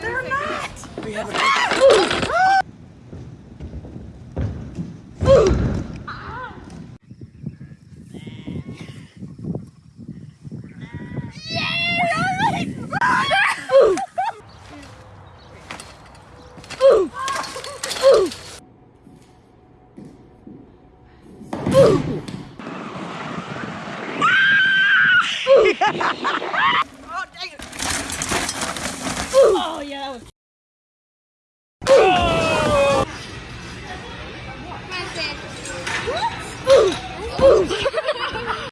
They're not. We have a ah! Ah! Ooh. What?